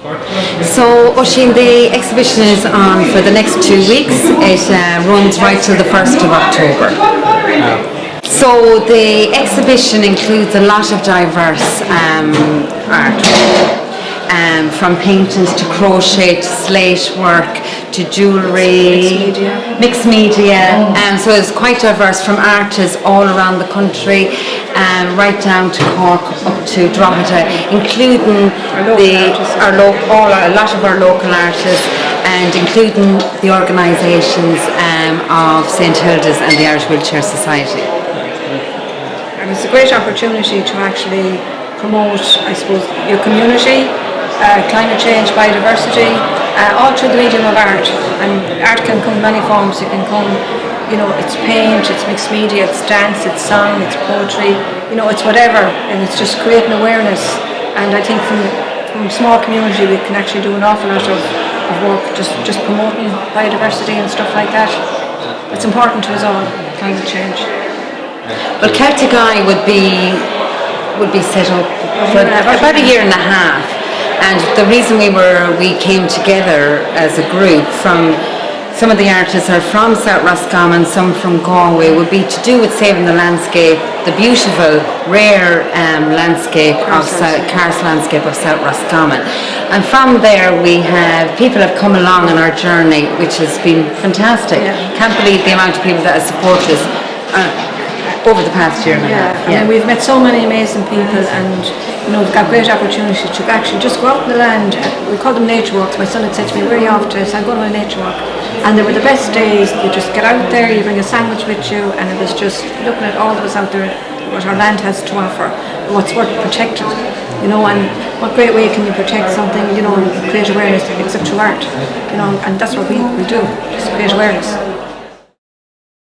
So, Oisin, the exhibition is on for the next two weeks. It uh, runs right till the 1st of October. So, the exhibition includes a lot of diverse um, art. Um, from paintings to crochet to slate work to jewellery, Mixed media. mixed media. Um, so it's quite diverse from artists all around the country, um, right down to Cork up to Drogheda, including local the our lo- all a lot of our local artists, and including the organisations um, of St Hilda's and the Irish Wheelchair Society. And it's a great opportunity to actually promote, I suppose, your community, uh, climate change, biodiversity, uh, all through the medium of art. And art can come in many forms. It can come, you know, it's paint, it's mixed media, it's dance, it's song, it's poetry, you know, it's whatever. And it's just creating awareness. And I think from, from a small community we can actually do an awful lot of, of work just, just promoting biodiversity and stuff like that. It's important to us all, climate change. Well, Celtic Eye would be would be set up for about a year and a half, and the reason we were we came together as a group from some of the artists are from South Roscommon, some from Galway, would be to do with saving the landscape, the beautiful, rare um, landscape of South, karst landscape of South Roscommon. And from there we have, people have come along on our journey, which has been fantastic. Yeah. Can't believe the amount of people that have supported us uh, over the past year and a Yeah, half. I mean, we've met so many amazing people and, you know, we've got great opportunity to actually just go out in the land. We call them nature walks. My son had said to me, where are you off to? I said, I'm going on a nature walk. And they were the best days. You just get out there, you bring a sandwich with you, and it was just looking at all that was out there, what our land has to offer, what's worth protecting. You know, and what great way can you protect something, you know, and create awareness except through art. You know, and that's what we, we do, just create awareness.